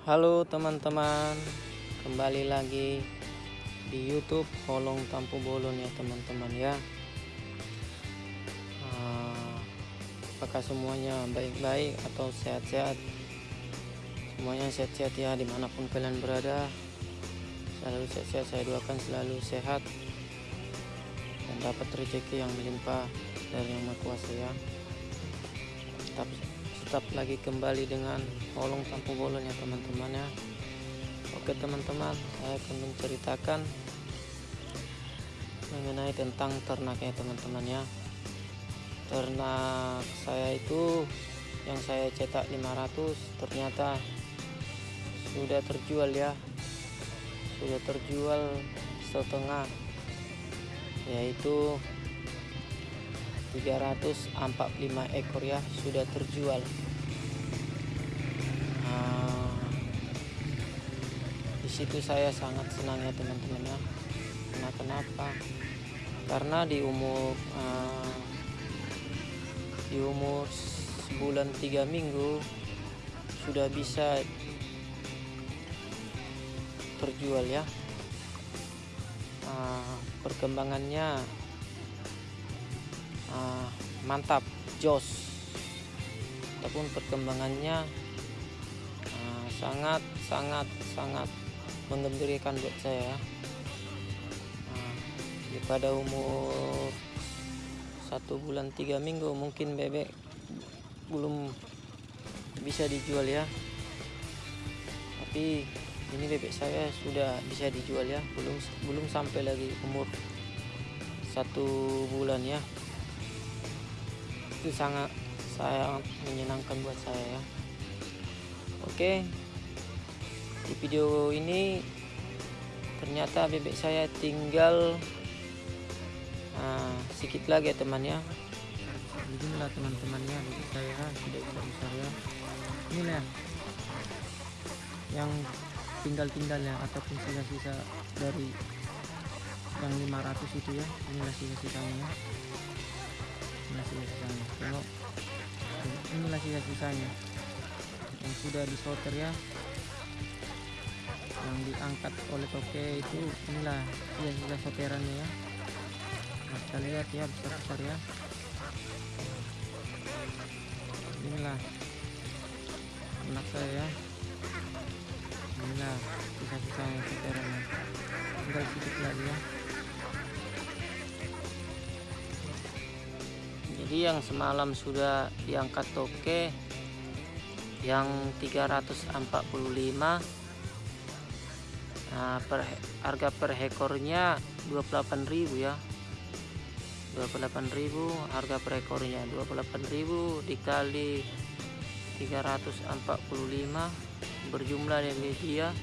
Halo teman-teman, kembali lagi di YouTube Holong Tampu Bolon ya teman-teman ya. Ah, apakah semuanya baik-baik atau sehat-sehat? Semuanya sehat-sehat ya di mana pun kalian berada. Selalu sehat-sehat saya doakan selalu sehat dan dapat rezeki yang melimpah dari Yang Maha Kuasa ya. Tetap tetap lagi kembali dengan holong tampu bolon ya teman-teman ya. Oke teman-teman saya akan menceritakan mengenai tentang ternak ya teman-teman ya. Ternak saya itu yang saya cetak 500 ternyata sudah terjual ya. Sudah terjual setengah yaitu 345 ekor ya sudah terjual di situ saya sangat senang ya teman-teman ya. Karena kenapa karena di umur uh, di umur sebulan tiga minggu sudah bisa terjual ya. Uh, perkembangannya uh, mantap jos. Ataupun perkembangannya sangat sangat sangat mengembirakan buat saya. Uh, pada umur satu bulan tiga minggu mungkin bebek belum bisa dijual ya. Tapi ini bebek saya sudah bisa dijual ya. Belum belum sampai lagi umur satu bulan ya. Itu sangat sangat menyenangkan buat saya ya. Oke. di video ini ternyata bebek saya tinggal nah, sedikit lagi ya teman ya beginilah teman-temannya bebek saya sudah besar besar ya inilah yang tinggal-tinggalnya ataupun sisa-sisa dari yang 500 itu ya. Inilah sisa-sisanya. Ya inilah sisa-sisanya. Tengok. Inilah sisa-sisanya. Yang sudah disorter ya yang diangkat oleh toke itu inilah sisa-sisa sorterannya ya. Nah kita lihat ya besar-besar ya. Inilah anak saya ya. Inilah sisa-sisa yang sorterannya tinggal sedikit lagi ya. Jadi yang semalam sudah diangkat toke yang 345 nah per, harga per ekornya 28.000 ya. 28.000 harga per ekornya 28.000 dikali 345 berjumlah dari dia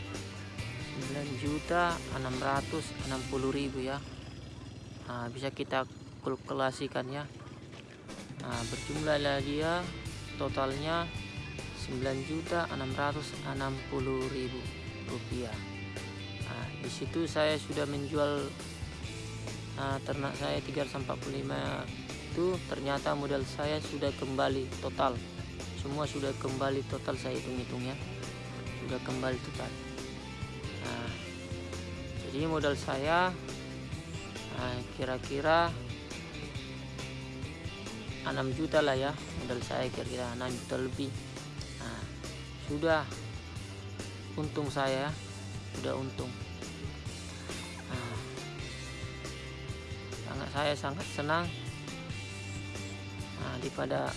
9 juta 660 ribu ya. Nah, bisa kita kalkulasikan ya. Nah, berjumlah dia totalnya 9 juta 660 ribu rupiah nah, di situ saya sudah menjual nah, ternak saya 345 itu ternyata modal saya sudah kembali total. Semua sudah kembali total saya hitung-hitung ya. Sudah kembali total. Nah, jadi modal saya kira-kira nah, 6 juta lah ya modal saya kira-kira 6 juta lebih. Nah, sudah untung saya sudah untung saya sangat senang nah, daripada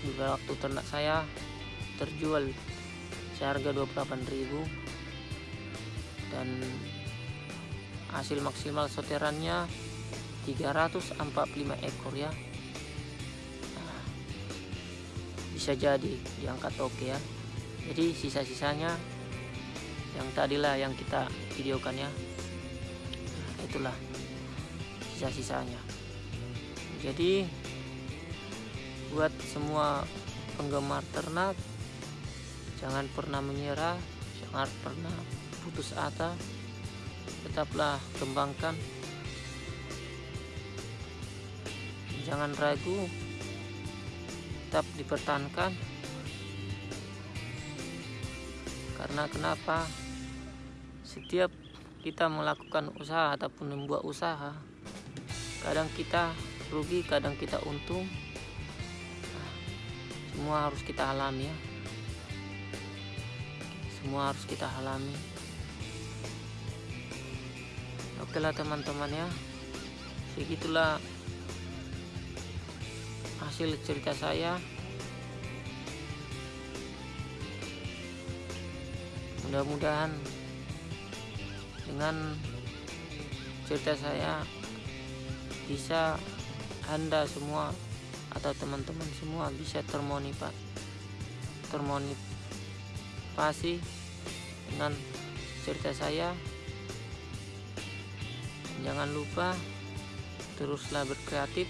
juga waktu ternak saya terjual seharga 28.000 dan hasil maksimal soterannya 345 ekor ya. Nah, bisa jadi diangkat oke ya. Jadi sisa-sisanya yang tadilah yang kita videokan ya. Nah, itulah sisa-sisanya. Jadi buat semua penggemar ternak jangan pernah menyerah jangan pernah putus asa tetaplah kembangkan. Jangan ragu tetap dipertahankan. Karena kenapa? Setiap kita melakukan usaha ataupun membuat usaha kadang kita rugi kadang kita untung. Semua harus kita alami ya. Semua harus kita alami. Oke lah teman-teman ya. Begitulah hasil cerita saya. Mudah-mudahan dengan cerita saya bisa anda semua atau teman-teman semua bisa termotivasi termotivasi dengan cerita saya. Jangan lupa teruslah berkreatif.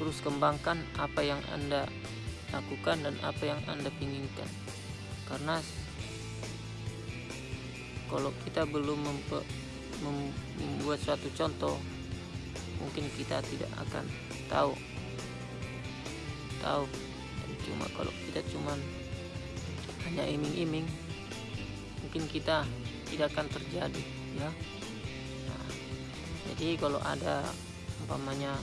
Terus kembangkan apa yang anda lakukan dan apa yang anda inginkan karena kalau kita belum membuat suatu contoh mungkin kita tidak akan tahu. Tahu. Dan cuma kalau kita cuma hanya iming-iming mungkin kita tidak akan terjadi ya. Nah, jadi kalau ada umpamanya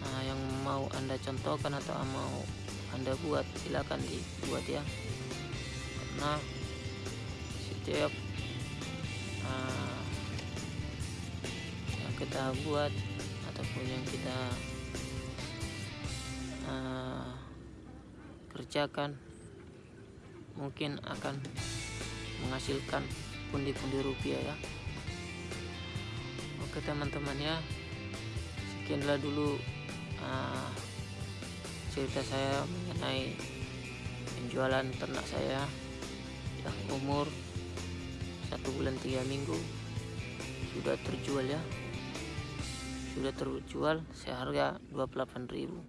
nah, yang mau anda contohkan atau mau anda buat silakan dibuat ya. Karena setiap kita buat ataupun yang kita uh, kerjakan mungkin akan menghasilkan pundi-pundi rupiah ya. Oke teman-teman ya. Sekianlah dulu uh, cerita saya mengenai penjualan ternak saya. Yang umur satu bulan tiga minggu sudah terjual ya sudah terjual seharga 28.000